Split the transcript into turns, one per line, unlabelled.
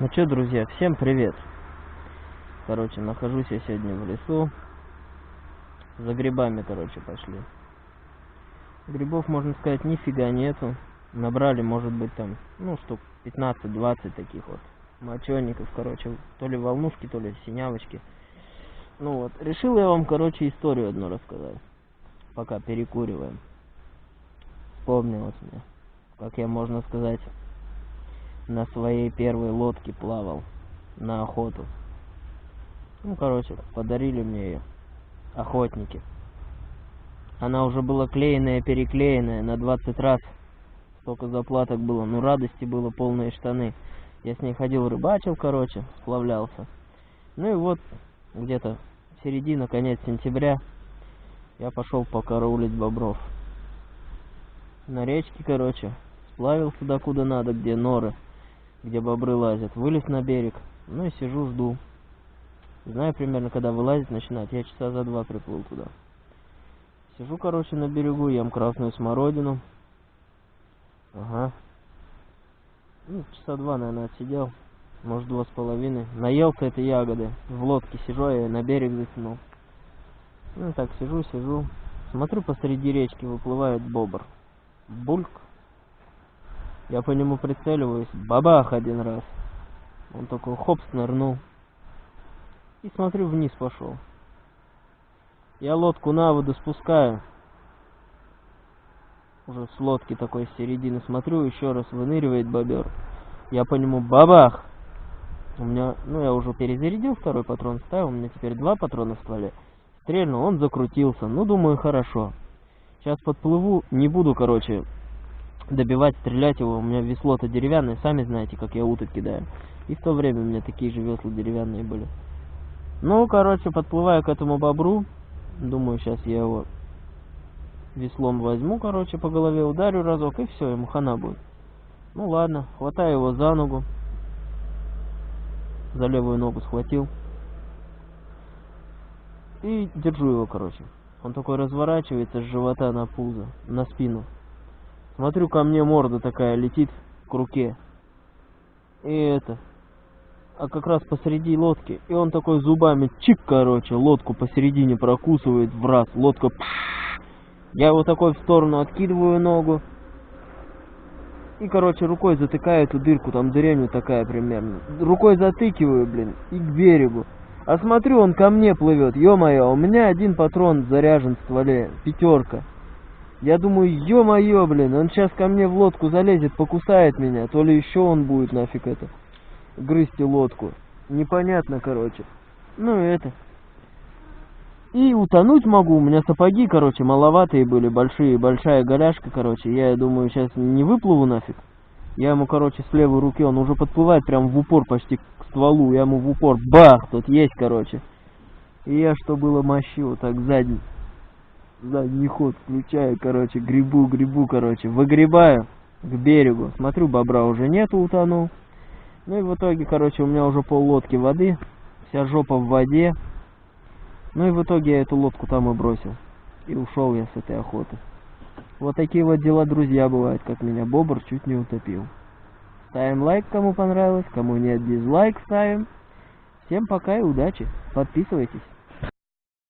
Ну что, друзья, всем привет. Короче, нахожусь я сегодня в лесу. За грибами, короче, пошли. Грибов, можно сказать, нифига нету. Набрали, может быть, там, ну, штук 15-20 таких вот мочеников, короче, то ли волнушки, то ли синявочки. Ну вот, решил я вам, короче, историю одну рассказать. Пока перекуриваем. Вспомнилось мне, как я, можно сказать, на своей первой лодке плавал на охоту. Ну, короче, подарили мне ее охотники. Она уже была клеенная, переклеенная на 20 раз. Столько заплаток было, ну радости было полные штаны. Я с ней ходил, рыбачил, короче, сплавлялся. Ну и вот, где-то середина, конец сентября, я пошел покараулить бобров. На речке, короче, сплавился до куда надо, где норы где бобры лазят. Вылез на берег, ну и сижу, жду. Знаю примерно, когда вылазить начинать. Я часа за два приплыл туда. Сижу, короче, на берегу, ем красную смородину. Ага. Ну, часа два, наверное, отсидел. Может, два с половиной. Наелся этой ягоды. В лодке сижу, я на берег затянул. Ну, так, сижу, сижу. Смотрю, посреди речки выплывает бобр. Бульк. Я по нему прицеливаюсь, бабах один раз. Он такой хоп снырнул. И смотрю, вниз пошел. Я лодку на воду спускаю. Уже с лодки такой с середины смотрю, еще раз выныривает бобер. Я по нему бабах. У меня, ну я уже перезарядил второй патрон, ставил, у меня теперь два патрона в стволе. Стрельнул, он закрутился. Ну, думаю, хорошо. Сейчас подплыву, не буду, короче, добивать, стрелять его. У меня весло-то деревянное, сами знаете, как я уток кидаю. И в то время у меня такие же весла деревянные были. Ну, короче, подплываю к этому бобру. Думаю, сейчас я его веслом возьму, короче, по голове ударю разок, и все, ему хана будет. Ну ладно, хватаю его за ногу. За левую ногу схватил. И держу его, короче. Он такой разворачивается с живота на пузо, на спину. Смотрю, ко мне морда такая летит к руке. И это. А как раз посреди лодки. И он такой зубами чик, короче, лодку посередине прокусывает в раз. Лодка. Я его такой в сторону откидываю ногу. И, короче, рукой затыкаю эту дырку, там дыряню такая примерно. Рукой затыкиваю, блин, и к берегу. А смотрю, он ко мне плывет, ё-моё, у меня один патрон заряжен в стволе, пятерка. Я думаю, ё-моё, блин, он сейчас ко мне в лодку залезет, покусает меня, то ли еще он будет нафиг это, грызть лодку. Непонятно, короче. Ну, это. И утонуть могу, у меня сапоги, короче, маловатые были, большие, большая голяшка, короче. Я думаю, сейчас не выплыву нафиг. Я ему, короче, с левой руки, он уже подплывает прям в упор почти к стволу. Я ему в упор, бах, тут есть, короче. И я, что было мощи, так задний задний ход включаю, короче, грибу, грибу, короче, выгребаю к берегу. Смотрю, бобра уже нету, утонул. Ну и в итоге, короче, у меня уже пол лодки воды, вся жопа в воде. Ну и в итоге я эту лодку там и бросил. И ушел я с этой охоты. Вот такие вот дела, друзья, бывают, как меня бобр чуть не утопил. Ставим лайк, кому понравилось, кому нет, дизлайк ставим. Всем пока и удачи. Подписывайтесь.